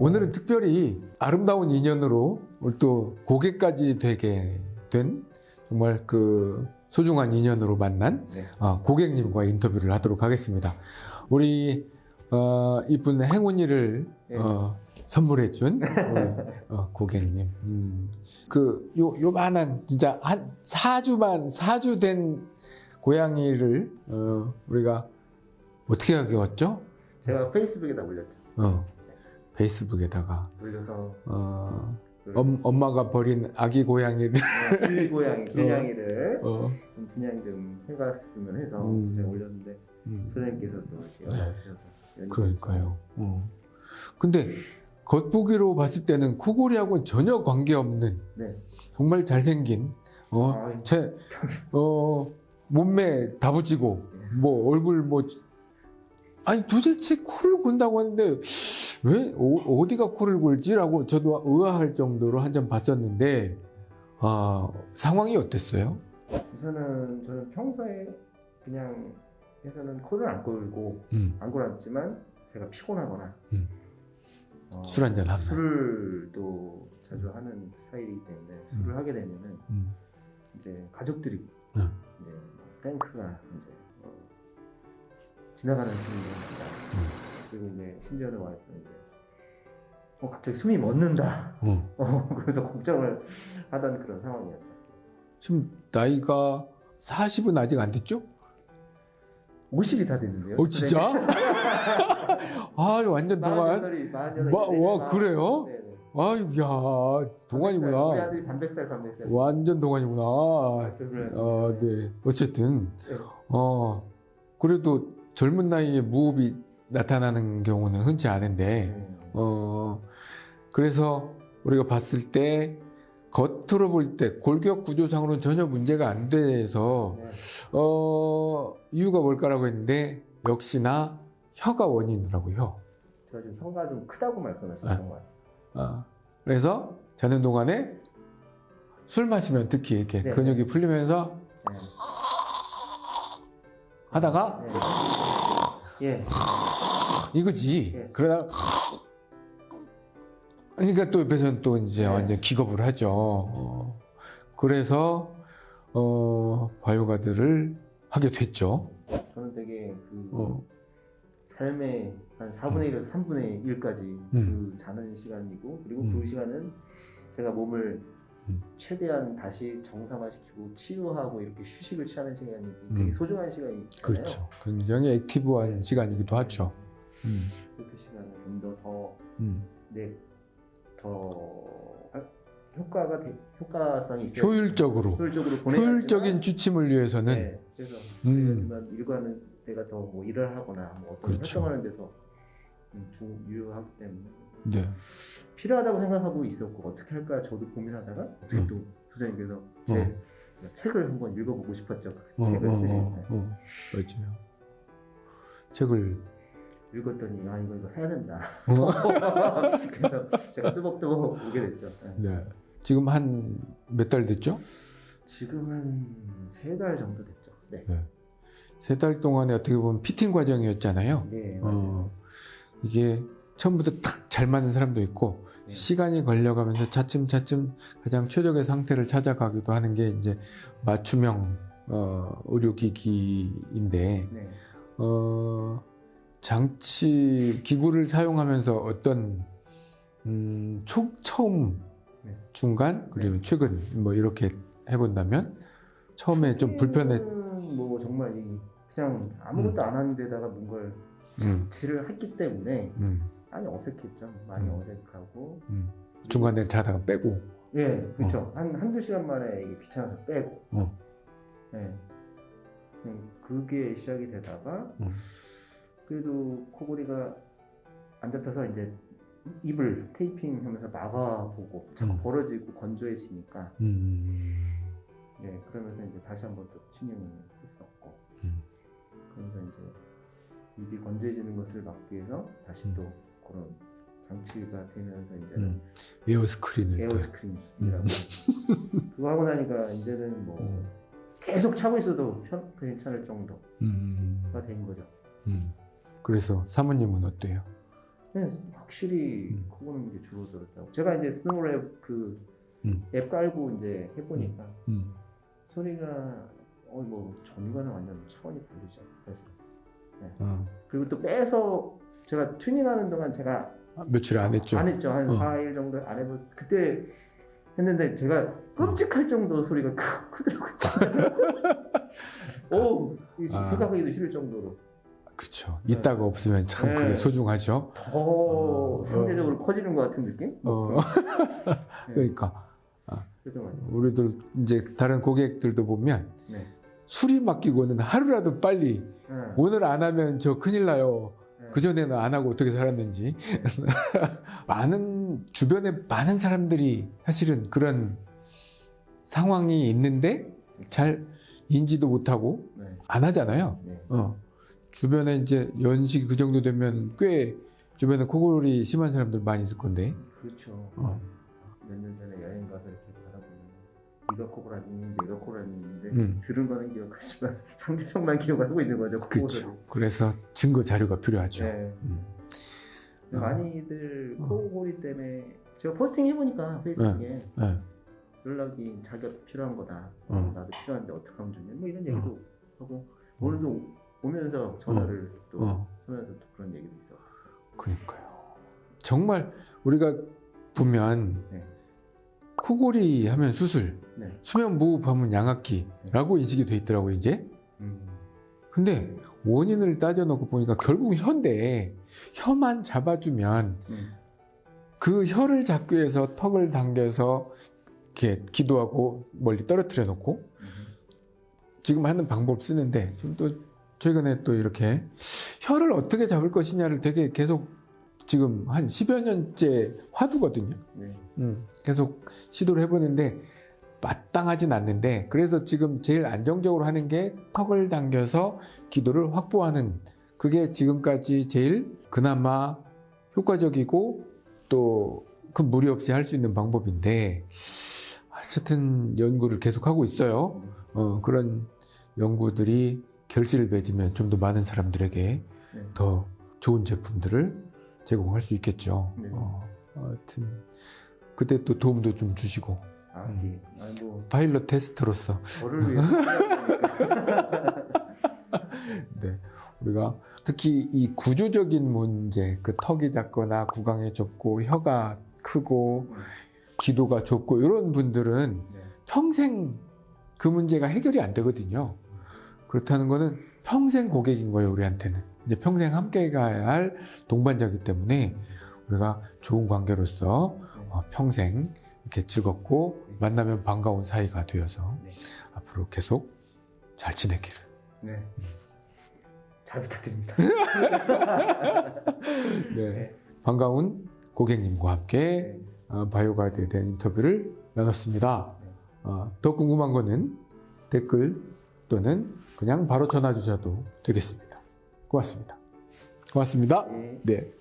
오늘은 특별히 아름다운 인연으로 오늘 또 고객까지 되게 된 정말 그 소중한 인연으로 만난 네. 어, 고객님과 인터뷰를 하도록 하겠습니다. 우리 어, 이쁜 행운이를 네. 어, 선물해준 우리, 어, 고객님. 음, 그, 요, 요만한, 진짜 한 4주만, 4주 된 고양이를, 어, 우리가 어떻게 하기웠죠? 제가 페이스북에다 올렸죠. 어, 페이스북에다가, 올려서 어, 그 엄, 엄마가 버린 아기 고양이를, 길 고양이, 길냥이를 어, 좀 분양 좀 해갔으면 해서 음. 제가 올렸는데 음, 소장님께서 또 이렇게 연락 주셔서 연락이 그러니까요. 어. 근데, 겉보기로 봤을 때는 코골이하고는 전혀 관계없는 네. 정말 잘생긴 어, 아유. 제, 어, 몸매 다부지고 뭐 얼굴 뭐 아니 도대체 코를 곤다고 하는데 왜 어, 디가 코를 골지라고 저도 의아할 정도로 한 점 봤었는데 아 상황이 어땠어요? 우선은 저는 평소에 그냥 해서는 코를 안 골고 음, 안 골았지만 제가 피곤하거나 음. 어, 술 한잔 하면 술을 또 자주 하는 스타일이기 때문에 술을 하게 되면은 음, 이제 가족들이 음. 이제 탱크가 이제 어, 지나가는. 음. 그리고 이제 심지어는 와이프는 이제 어, 갑자기 숨이 멎는다. 어. 어, 그래서 걱정을 하던 그런 상황이었죠. 지금 나이가 40은 아직 안 됐죠? 50이 다 됐는데요. 어 진짜? 아 완전 동안 48이, 48이. 와, 와, 그래요? 네네. 아유 야 우리 동안이구나 아들이 반백살, 반백살. 완전 동안이구나 그래서 어, 네. 어쨌든, 네. 어, 그래도 젊은 나이에 무호흡이 나타나는 경우는 흔치 않은데, 네. 어, 그래서 우리가 봤을 때, 겉으로 볼 때 골격 구조상으로는 전혀 문제가 안 돼서, 네. 어, 이유가 뭘까라고 했는데, 역시나 혀가 원인이더라고요, 혀. 제가 지금 혀가 좀 크다고 말씀하셨던 네. 것 같아요. 어, 그래서 자는 동안에 술 마시면 특히 이렇게 네. 근육이 풀리면서 네. 하다가 네. 예. 이거지. 예. 그러다가 그러니까 또 옆에서는 또 이제 네. 완전 기겁을 하죠. 어, 그래서 어, 바이오가드를 하게 됐죠. 저는 되게 그 어, 삶의 한 4분의 1에서 3분의 1까지 음. 그 자는 시간이고 그리고 음. 그 시간은 제가 몸을 음. 최대한 다시 정상화시키고 치유하고 이렇게 휴식을 취하는 시간이 되게 음. 소중한 시간이잖아요. 그렇죠. 굉장히 액티브한 시간이기도 하죠. 음, 그렇게 시간을 좀 더 더 음. 네, 더 아, 효과가 되- 효과성이 있어요. 효율적으로 효율적으로 효율적인 주침을 위해서는 네, 그래서 음. 하지만 일과는 내가 더 뭐 일을 하거나 뭐 어떤 그렇죠. 활동하는 데서 음, 좀 유효하기 때문에 네. 필요하다고 생각하고 있었고 어떻게 할까 저도 고민하다가 어떻게 음. 또 소장님께서 제 책을 한번 읽어보고 싶었죠. 그 어, 책을 어, 쓰실 어, 때 어, 맞아요. 책을 읽었더니 아 이거 이거 해야 된다. 어? 그래서 제가 뚜벅뚜벅 오게 됐죠. 네. 네. 지금 한 몇 달 됐죠? 지금은 세달 정도 됐죠. 네. 세 달 동안에 어떻게 보면 피팅 과정이었잖아요. 네. 맞아요. 어, 이게 처음부터 탁 잘 맞는 사람도 있고 네. 시간이 걸려가면서 차츰차츰 가장 최적의 상태를 찾아가기도 하는 게 이제 맞춤형 어, 의료기기인데 네. 어, 장치 기구를 사용하면서 어떤 음, 초, 처음 네. 중간 그리고 최근 뭐 이렇게 해본다면 처음에 좀 불편해 뭐 정말 이 그냥 아무것도 안 하는 데다가 뭔가를 음, 질을 했기 때문에 음, 많이 어색했죠. 많이 음. 어색하고. 음. 중간에 자다가 빼고 예, 그렇죠. 한, 한두 시간 만에 이게 귀찮아서 빼고. 어. 예. 음, 그게 시작이 되다가, 음. 그래도 코골이가 안 잡혀서 이제 입을 테이핑 하면서 막아보고 자꾸 음. 벌어지고 건조해지니까, 음, 예, 그러면서 이제 다시 한 번 또 튜닝을 했었고, 음. 그러면서 이제 입이 건조해지는 것을 막기 위해서 다시 음. 또 그런 장치가 되면서 이제 음. air screen을 또 air screen이라고 그거 하고 나니까 이제는 뭐 음. 계속 차고 있어도 편, 괜찮을 정도가 음, 된 거죠. 음. 그래서 사모님은 어때요? 네, 확실히 음. 코 고는 게 줄어들었다고. 제가 이제 SnoreLab 그 앱 음. 깔고 이제 해보니까 음. 소리가 어뭐 전과는 완전 차원이 다르죠. 사실. 어. 그리고 또 빼서 제가 튜닝하는 동안 제가 아, 며칠 안 했죠. 안 했죠. 한 어. 4일 정도 안 해봤 그때 했는데 제가 끔찍할 정도로 소리가 크, 크더라고요. 오, 이 아. 생각하기도 싫을 정도로 그렇죠. 이따가 없으면 참 네. 그게 소중하죠. 더 어. 상대적으로 커지는 것 같은 느낌? 어. 네, 그러니까 그죠, 맞아요. 우리들 이제 다른 고객들도 보면 네. 술이 맡기고는 하루라도 빨리 네. 오늘 안 하면 저 큰일 나요. 네. 그 전에는 안 하고 어떻게 살았는지 많은 주변에 많은 사람들이 사실은 그런 상황이 있는데 잘 인지도 못하고 네. 안 하잖아요. 네. 어. 주변에 이제 연식이 그 정도 되면 꽤 주변에 코골이 심한 사람들 많이 있을 건데. 그렇죠. 어. 몇년 전에 여행 가서 이렇게 바라보면 네가 코골하니 내가 코골하는데 음. 들은 거는 기억하지만 상대방만 기억하고 있는 거죠. 그렇죠. 그래서 증거 자료가 필요하죠. 네. 음. 어. 많이들 어. 코골이 때문에 제가 포스팅 해보니까 페이스북에 네. 연락이 자기가 필요한 거다. 어. 나도 필요한데 어떻게 하면 좋냐. 뭐 이런 얘기도 하고 오늘도 오면서 전화를 또 어. 하면서 또 그런 얘기도 있어. 그러니까요. 정말 우리가 보면 네. 코골이 하면 수술, 네. 수면 무호흡 하면 양압기라고 인식이 돼 있더라고요, 이제. 음. 근데 원인을 따져놓고 보니까 결국 혀인데 혀만 잡아주면 음. 그 혀를 잡기 위해서 턱을 당겨서 이렇게 기도하고 멀리 떨어뜨려 놓고 음. 지금 하는 방법 쓰는데 지금 또 최근에 또 이렇게 혀를 어떻게 잡을 것이냐를 되게 계속 지금 한 10여 년째 화두거든요. 네. 음, 계속 시도를 해보는데 마땅하진 않는데 그래서 지금 제일 안정적으로 하는 게 턱을 당겨서 기도를 확보하는 그게 지금까지 제일 그나마 효과적이고 또큰 무리 없이 할 수 있는 방법인데 어쨌든 연구를 계속하고 있어요. 어, 그런 연구들이 결실을 맺으면 좀 더 많은 사람들에게 네. 더 좋은 제품들을 제공할 수 있겠죠. 네. 어, 하여튼 그때 또 도움도 좀 주시고 아, 음. 예. 아니 뭐 파일럿 테스트로서 저를 네, 우리가 특히 이 구조적인 문제, 그 턱이 작거나 구강이 좁고 혀가 크고 기도가 좁고 이런 분들은 네. 평생 그 문제가 해결이 안 되거든요. 그렇다는 거는 평생 고객인 거예요, 우리한테는. 이제 평생 함께 가야 할 동반자이기 때문에 우리가 좋은 관계로서 어, 평생 이렇게 즐겁고 만나면 반가운 사이가 되어서 네. 앞으로 계속 잘 지내기를. 네. 잘 부탁드립니다. 네. 반가운 고객님과 함께 네. 어, 바이오가이드에 대한 인터뷰를 나눴습니다. 어, 더 궁금한 거는 댓글 또는 그냥 바로 전화 주셔도 되겠습니다. 고맙습니다. 고맙습니다. 네. 네.